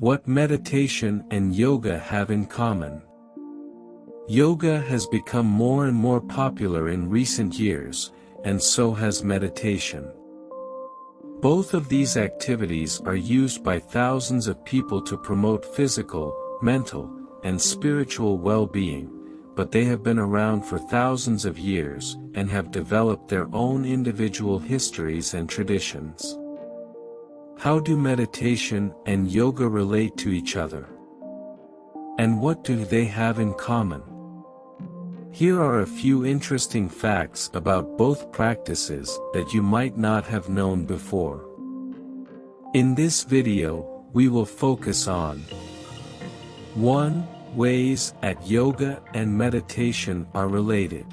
What meditation and yoga have in common. Yoga has become more and more popular in recent years, and so has meditation. Both of these activities are used by thousands of people to promote physical, mental, and spiritual well-being, but they have been around for thousands of years and have developed their own individual histories and traditions. How do meditation and yoga relate to each other? And what do they have in common? Here are a few interesting facts about both practices that you might not have known before. In this video, we will focus on 1 ways at yoga and meditation are related.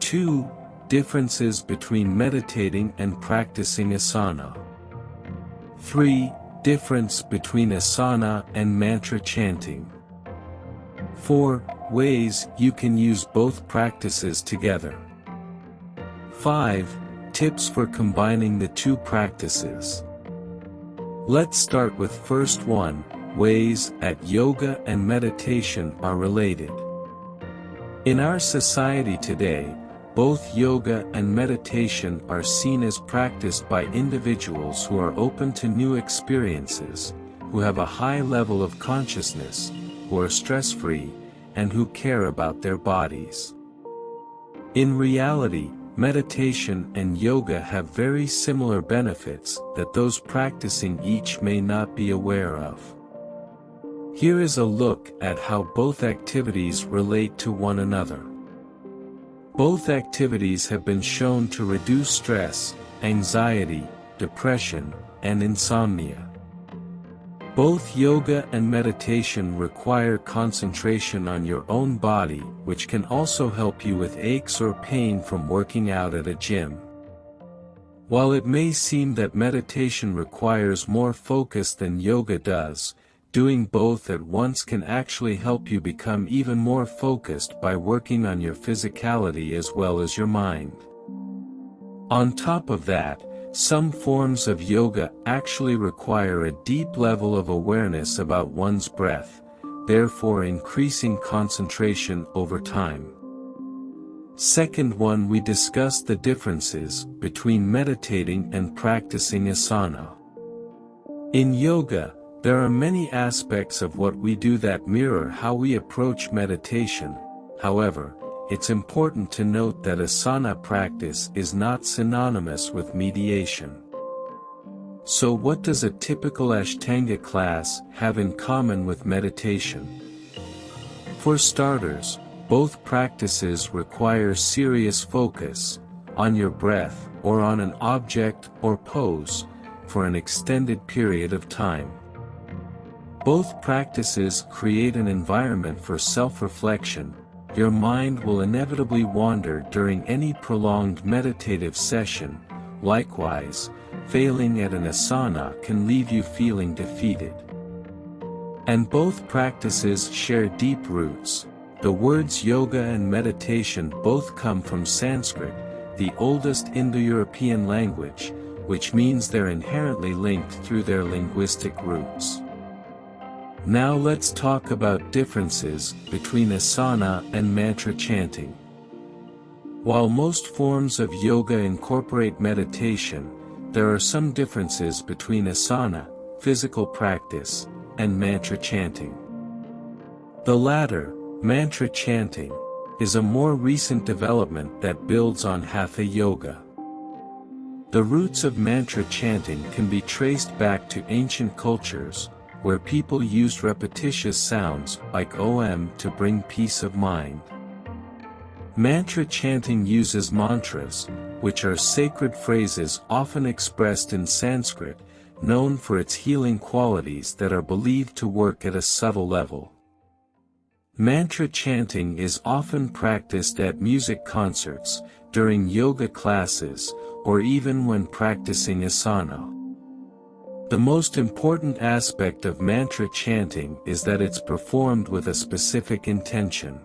2. Differences between meditating and practicing asana. 3. Difference between asana and mantra chanting. 4. Ways you can use both practices together. 5. Tips for combining the two practices. Let's start with first one, ways at yoga and meditation are related. In our society today, both yoga and meditation are seen as practiced by individuals who are open to new experiences, who have a high level of consciousness, who are stress-free, and who care about their bodies. In reality, meditation and yoga have very similar benefits that those practicing each may not be aware of. Here is a look at how both activities relate to one another. Both activities have been shown to reduce stress, anxiety, depression, and insomnia. Both yoga and meditation require concentration on your own body which can also help you with aches or pain from working out at a gym. While it may seem that meditation requires more focus than yoga does, doing both at once can actually help you become even more focused by working on your physicality as well as your mind. On top of that, some forms of yoga actually require a deep level of awareness about one's breath, therefore increasing concentration over time. Second one we discussed the differences between meditating and practicing asana. In yoga, there are many aspects of what we do that mirror how we approach meditation, however, it's important to note that asana practice is not synonymous with mediation. So what does a typical Ashtanga class have in common with meditation? For starters, both practices require serious focus, on your breath, or on an object or pose, for an extended period of time. Both practices create an environment for self-reflection, your mind will inevitably wander during any prolonged meditative session, likewise, failing at an asana can leave you feeling defeated. And both practices share deep roots, the words yoga and meditation both come from Sanskrit, the oldest Indo-European language, which means they're inherently linked through their linguistic roots. Now let's talk about differences between asana and mantra chanting. While most forms of yoga incorporate meditation, there are some differences between asana, physical practice, and mantra chanting. The latter, mantra chanting, is a more recent development that builds on Hatha Yoga. The roots of mantra chanting can be traced back to ancient cultures, where people used repetitious sounds like OM to bring peace of mind. Mantra chanting uses mantras, which are sacred phrases often expressed in Sanskrit, known for its healing qualities that are believed to work at a subtle level. Mantra chanting is often practiced at music concerts, during yoga classes, or even when practicing asana. The most important aspect of mantra chanting is that it's performed with a specific intention.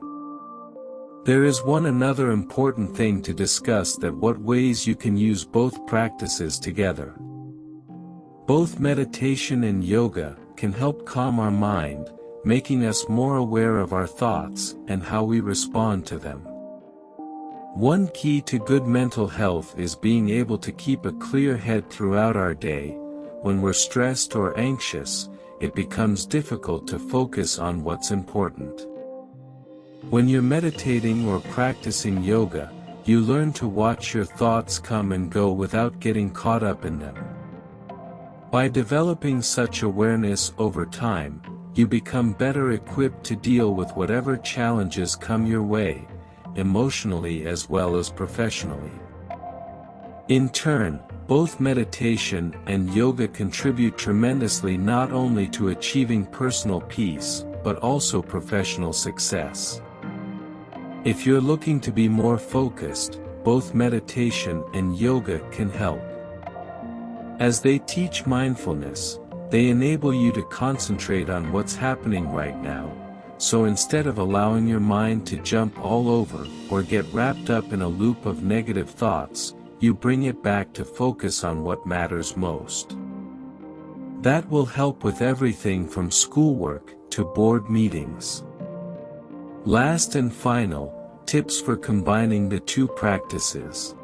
There is one another important thing to discuss that what ways you can use both practices together. Both meditation and yoga can help calm our mind, making us more aware of our thoughts and how we respond to them. One key to good mental health is being able to keep a clear head throughout our day. When we're stressed or anxious, it becomes difficult to focus on what's important. When you're meditating or practicing yoga, you learn to watch your thoughts come and go without getting caught up in them. By developing such awareness over time, you become better equipped to deal with whatever challenges come your way, emotionally as well as professionally. In turn, both meditation and yoga contribute tremendously not only to achieving personal peace, but also professional success. If you're looking to be more focused, both meditation and yoga can help. As they teach mindfulness, they enable you to concentrate on what's happening right now, so instead of allowing your mind to jump all over or get wrapped up in a loop of negative thoughts, you bring it back to focus on what matters most. That will help with everything from schoolwork to board meetings. Last and final, tips for combining the two practices.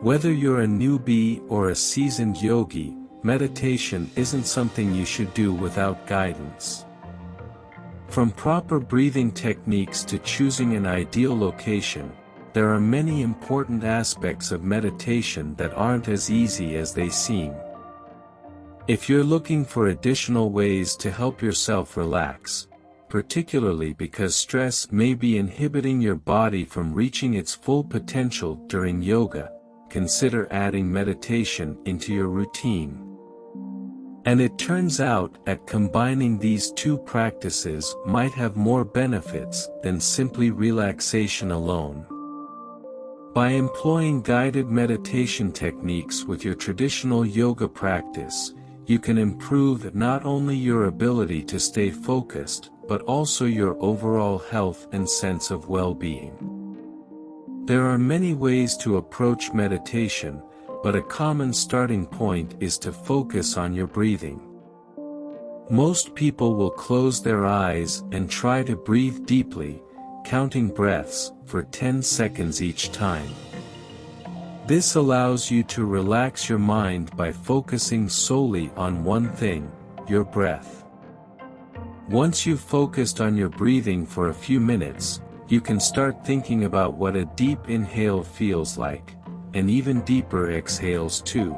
Whether you're a newbie or a seasoned yogi, meditation isn't something you should do without guidance. From proper breathing techniques to choosing an ideal location, there are many important aspects of meditation that aren't as easy as they seem. If you're looking for additional ways to help yourself relax, particularly because stress may be inhibiting your body from reaching its full potential during yoga, consider adding meditation into your routine. And it turns out that combining these two practices might have more benefits than simply relaxation alone. By employing guided meditation techniques with your traditional yoga practice, you can improve not only your ability to stay focused, but also your overall health and sense of well-being. There are many ways to approach meditation, but a common starting point is to focus on your breathing. Most people will close their eyes and try to breathe deeply, counting breaths, for 10 seconds each time. This allows you to relax your mind by focusing solely on one thing, your breath. Once you've focused on your breathing for a few minutes, you can start thinking about what a deep inhale feels like and even deeper exhales too.